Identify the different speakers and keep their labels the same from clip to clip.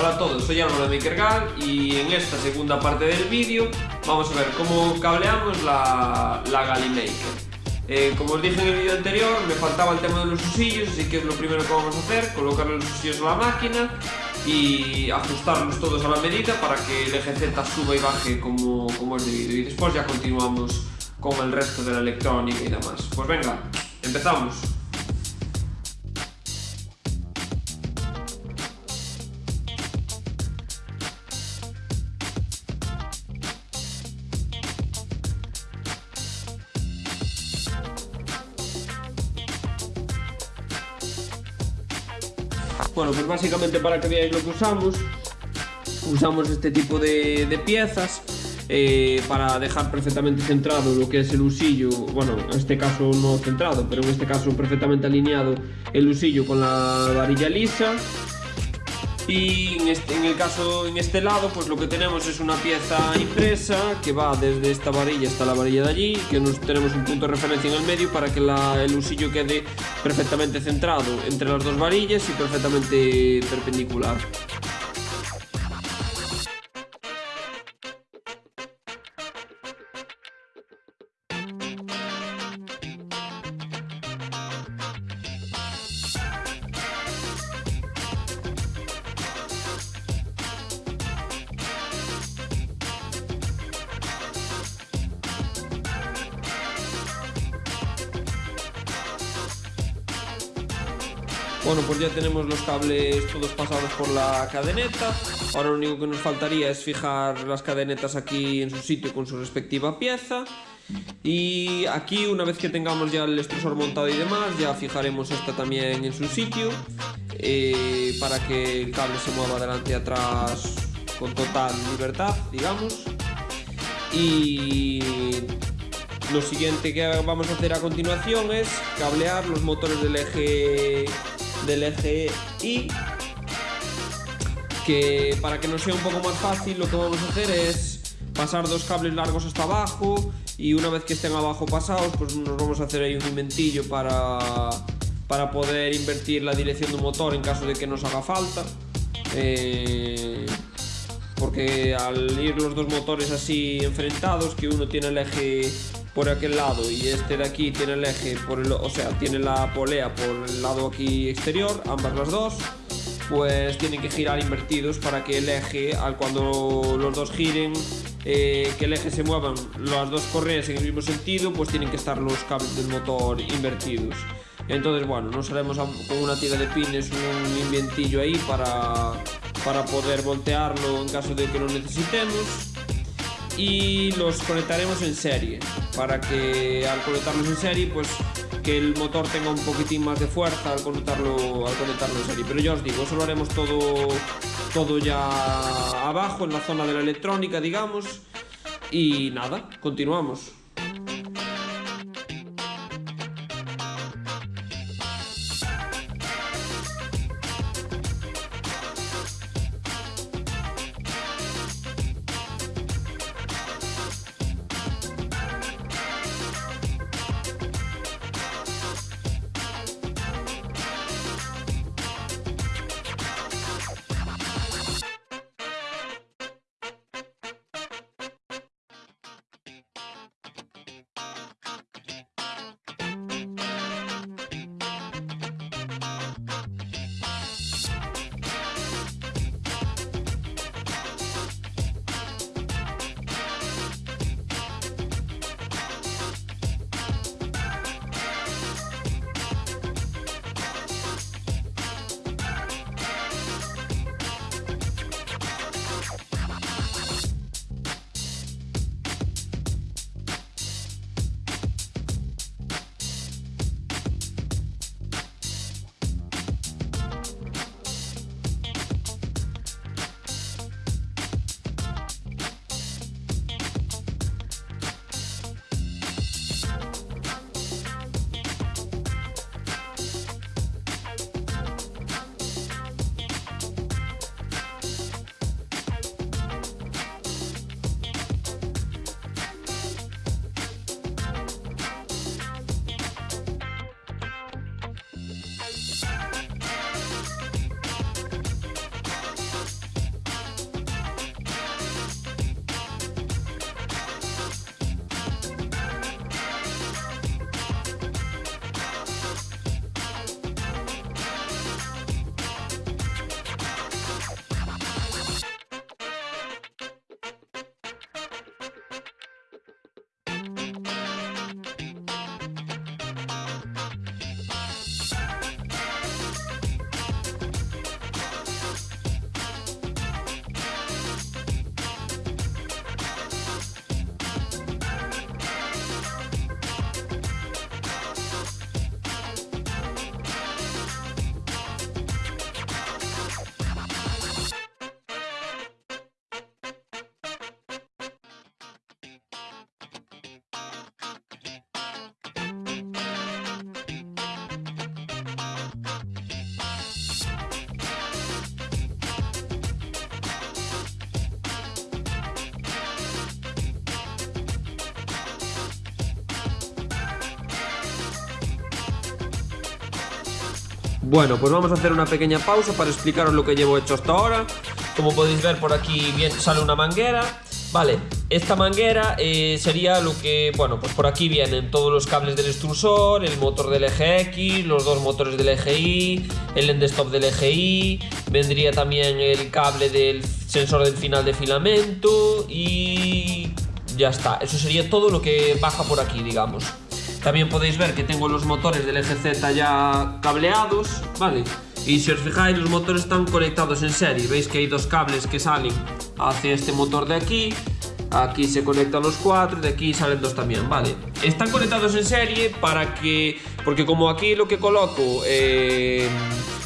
Speaker 1: Hola a todos, soy Álvaro de MakerGal y en esta segunda parte del vídeo vamos a ver cómo cableamos la, la Galimaker. Eh, como os dije en el vídeo anterior, me faltaba el tema de los usillos, así que es lo primero que vamos a hacer, colocarle los usillos a la máquina y ajustarlos todos a la medida para que el eje Z suba y baje como, como es debido. Y después ya continuamos con el resto de la electrónica y demás. Pues venga, empezamos. Bueno, pues básicamente para que veáis lo que usamos, usamos este tipo de, piezas eh, para dejar perfectamente centrado lo que es el usillo, bueno, en este caso no centrado, pero en este caso perfectamente alineado el usillo con la varilla lisa y en, este, el caso, en este lado, pues lo que tenemos es una pieza impresa que va desde esta varilla hasta la varilla de allí, que nos tenemos un punto de referencia en el medio para que el usillo quede perfectamente centrado entre las dos varillas y perfectamente perpendicular. Bueno, pues ya tenemos los cables todos pasados por la cadeneta. Ahora lo único que nos faltaría es fijar las cadenetas aquí en su sitio con su respectiva pieza. Y aquí, una vez que tengamos ya el extrusor montado y demás, ya fijaremos esta también en su sitio eh, para que el cable se mueva adelante y atrás con total libertad, digamos. Y lo siguiente que vamos a hacer a continuación es cablear los motores del eje del eje Y que para que nos sea un poco más fácil lo que vamos a hacer es pasar dos cables largos hasta abajo y una vez que estén abajo pasados pues nos vamos a hacer ahí un inventillo para, para poder invertir la dirección del motor en caso de que nos haga falta. Eh, porque al ir los dos motores así enfrentados que uno tiene el eje por aquel lado y este de aquí tiene el eje por el, o sea, tiene la polea por el lado aquí exterior, ambas las dos, pues tienen que girar invertidos para que el eje, al cuando los dos giren, eh, que el eje se muevan las dos correas en el mismo sentido, pues tienen que estar los cables del motor invertidos. Entonces, bueno, nos haremos con una tira de pines un inventillo ahí para, para poder voltearlo en caso de que lo necesitemos y los conectaremos en serie para que al conectarlos en serie pues que el motor tenga un poquitín más de fuerza al conectarlo, al conectarlo en serie. Pero ya os digo, eso lo haremos todo, todo ya abajo en la zona de la electrónica digamos. Y nada, continuamos Bueno, pues vamos a hacer una pequeña pausa para explicaros lo que llevo hecho hasta ahora. Como podéis ver por aquí bien sale una manguera. Vale, esta manguera eh, sería lo que, bueno, pues por aquí vienen todos los cables del extrusor, el motor del eje X, los dos motores del eje Y, el end stop del eje Y, vendría también el cable del sensor del final de filamento y ya está. Eso sería todo lo que baja por aquí, digamos. También podéis ver que tengo los motores del eje Z ya cableados, ¿vale? Y si os fijáis, los motores están conectados en serie. Veis que hay dos cables que salen hacia este motor de aquí. Aquí se conectan los cuatro, de aquí salen dos también, ¿vale? Están conectados en serie para que... Porque como aquí lo que coloco eh,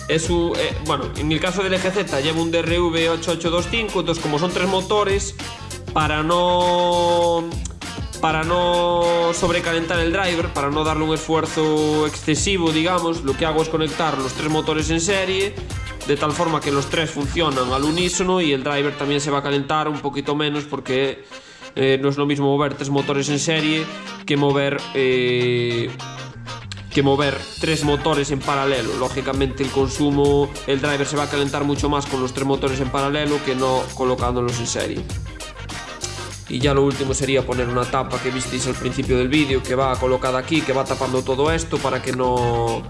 Speaker 1: es un... Eh, bueno, en el caso del eje Z llevo un DRV8825, entonces como son tres motores, para no para no sobrecalentar el driver, para no darle un esfuerzo excesivo, digamos, lo que hago es conectar los tres motores en serie, de tal forma que los tres funcionan al unísono y el driver también se va a calentar un poquito menos porque eh, no es lo mismo mover tres motores en serie que mover... Eh, que mover tres motores en paralelo. Lógicamente el consumo, el driver se va a calentar mucho más con los tres motores en paralelo que no colocándolos en serie. Y ya lo último sería poner una tapa que visteis al principio del vídeo, que va colocada aquí, que va tapando todo esto para que no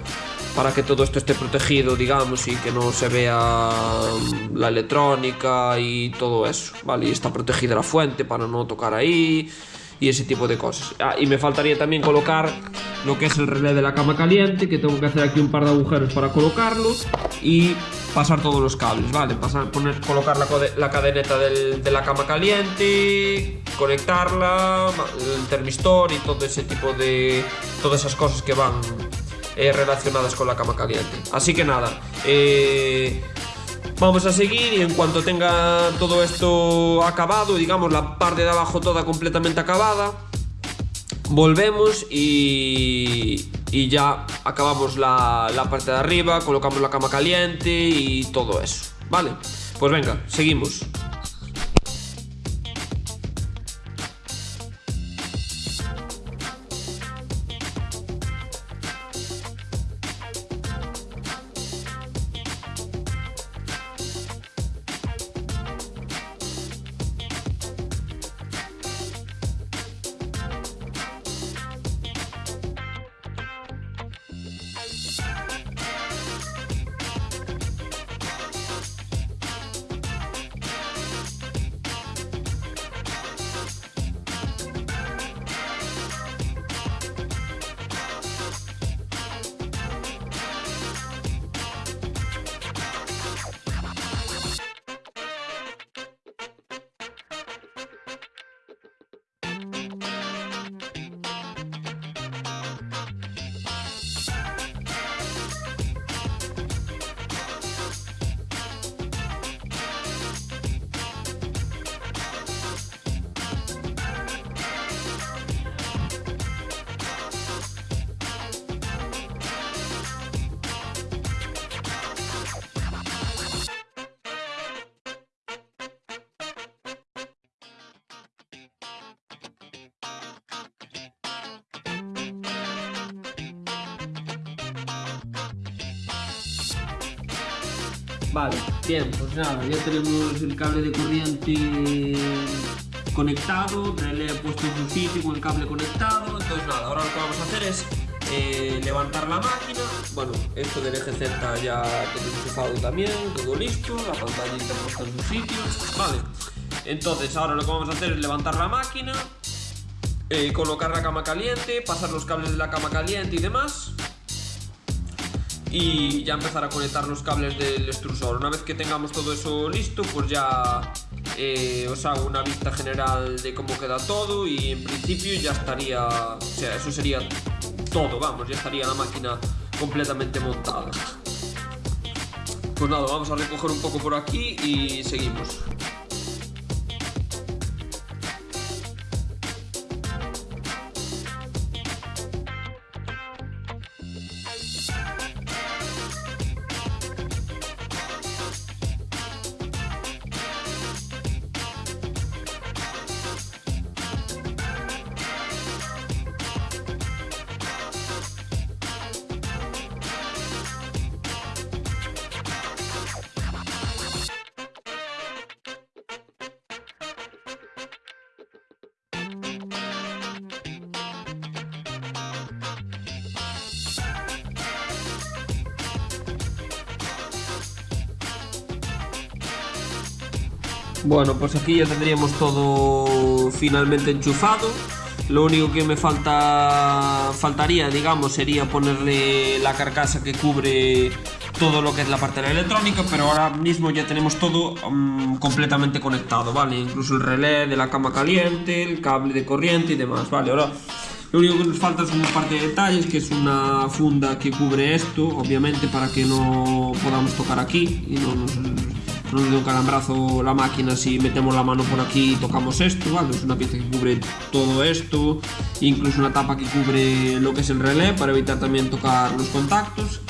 Speaker 1: para que todo esto esté protegido, digamos, y que no se vea mm, la electrónica y todo eso, ¿vale? Y está protegida la fuente para no tocar ahí y ese tipo de cosas. Ah, y me faltaría también colocar lo que es el relé de la cama caliente, que tengo que hacer aquí un par de agujeros para colocarlo y pasar todos los cables, ¿vale? Pasar, poner, colocar la, la cadeneta del, de la cama caliente, conectarla, el termistor y todo ese tipo de... todas esas cosas que van eh, relacionadas con la cama caliente. Así que nada, eh, Vamos a seguir y en cuanto tenga todo esto acabado, digamos la parte de abajo toda completamente acabada, volvemos y, y ya acabamos la, la parte de arriba, colocamos la cama caliente y todo eso, ¿vale? Pues venga, seguimos. Vale, bien, pues nada, ya tenemos el cable de corriente conectado, le he puesto en su sitio con el cable conectado, entonces nada, ahora lo que vamos a hacer es eh, levantar la máquina, bueno, esto del eje Z ya todo enchufado también, todo listo, la pantallita puesta en su sitio, vale, entonces ahora lo que vamos a hacer es levantar la máquina, eh, colocar la cama caliente, pasar los cables de la cama caliente y demás, y ya empezar a conectar los cables del extrusor. Una vez que tengamos todo eso listo, pues ya eh, os hago una vista general de cómo queda todo y en principio ya estaría, o sea, eso sería todo, vamos, ya estaría la máquina completamente montada. Pues nada, vamos a recoger un poco por aquí y seguimos. Bueno, pues aquí ya tendríamos todo finalmente enchufado. Lo único que me falta faltaría, digamos, sería ponerle la carcasa que cubre todo lo que es la parte electrónica, pero ahora mismo ya tenemos todo um, completamente conectado, ¿vale? Incluso el relé de la cama caliente, el cable de corriente y demás, ¿vale? Ahora lo único que nos falta son un par de detalles, que es una funda que cubre esto, obviamente, para que no podamos tocar aquí y no nos, no nos dé un calambrazo la máquina si metemos la mano por aquí y tocamos esto, ¿vale? Es una pieza que cubre todo esto, incluso una tapa que cubre lo que es el relé para evitar también tocar los contactos.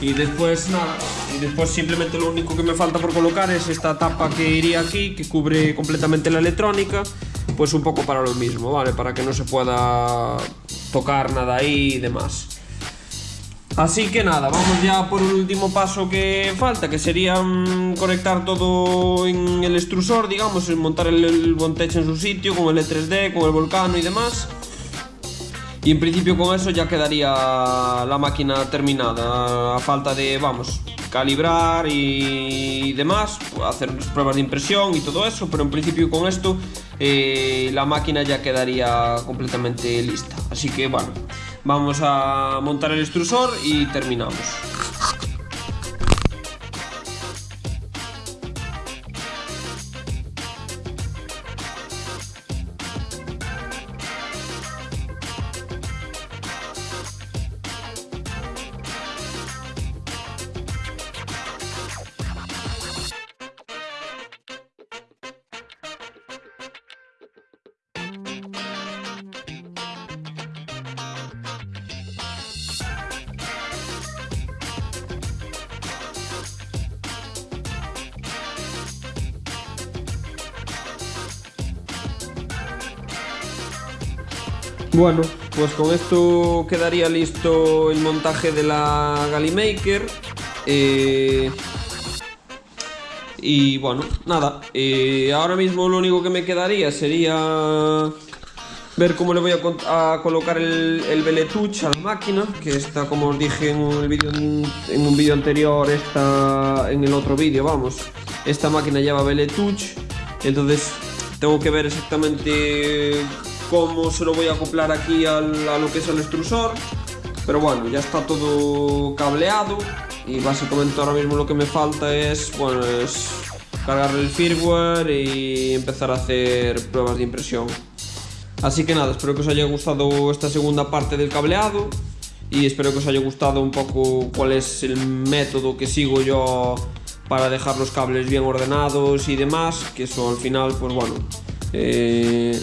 Speaker 1: Y después nada, y después simplemente lo único que me falta por colocar es esta tapa que iría aquí, que cubre completamente la electrónica, pues un poco para lo mismo, ¿vale? Para que no se pueda tocar nada ahí y demás. Así que nada, vamos ya por el último paso que falta, que sería mm, conectar todo en el extrusor, digamos, montar el, el en su sitio, con el E3D, con el volcano y demás. Y en principio con eso ya quedaría la máquina terminada, a falta de, vamos, calibrar y demás, hacer pruebas de impresión y todo eso, pero en principio con esto eh, la máquina ya quedaría completamente lista. Así que bueno, vamos a montar el extrusor y terminamos. Bueno, pues con esto quedaría listo el montaje de la Gallimaker. Eh, y bueno, nada. Eh, ahora mismo lo único que me quedaría sería ver cómo le voy a, colocar el, el Beletuch a la máquina, que está, como os dije en, un vídeo en un vídeo anterior, está en el otro vídeo, vamos. Esta máquina lleva Beletuch, entonces tengo que ver exactamente cómo se lo voy a acoplar aquí al, a lo que es el extrusor. Pero bueno, ya está todo cableado y básicamente ahora mismo lo que me falta es, bueno, es cargar el firmware y empezar a hacer pruebas de impresión. Así que nada, espero que os haya gustado esta segunda parte del cableado y espero que os haya gustado un poco cuál es el método que sigo yo para dejar los cables bien ordenados y demás, que eso al final, pues bueno, eh,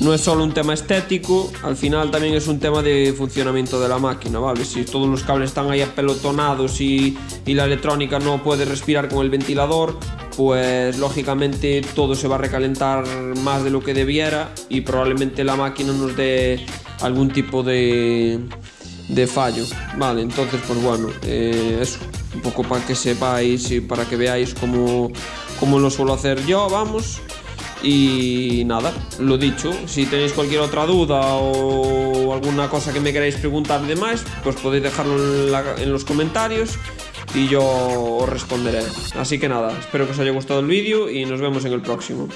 Speaker 1: no es solo un tema estético, al final también es un tema de funcionamiento de la máquina, ¿vale? Si todos los cables están ahí apelotonados y, la electrónica no puede respirar con el ventilador, pues lógicamente todo se va a recalentar más de lo que debiera y probablemente la máquina nos dé algún tipo de, de fallo, ¿vale? Entonces, pues bueno, eh, eso, un poco para que sepáis y para que veáis cómo, cómo lo suelo hacer yo, vamos. Y nada, lo dicho, si tenéis cualquier otra duda o alguna cosa que me queráis preguntar de más, pues podéis dejarlo en los comentarios y yo os responderé. Así que nada, espero que os haya gustado el vídeo y nos vemos en el próximo.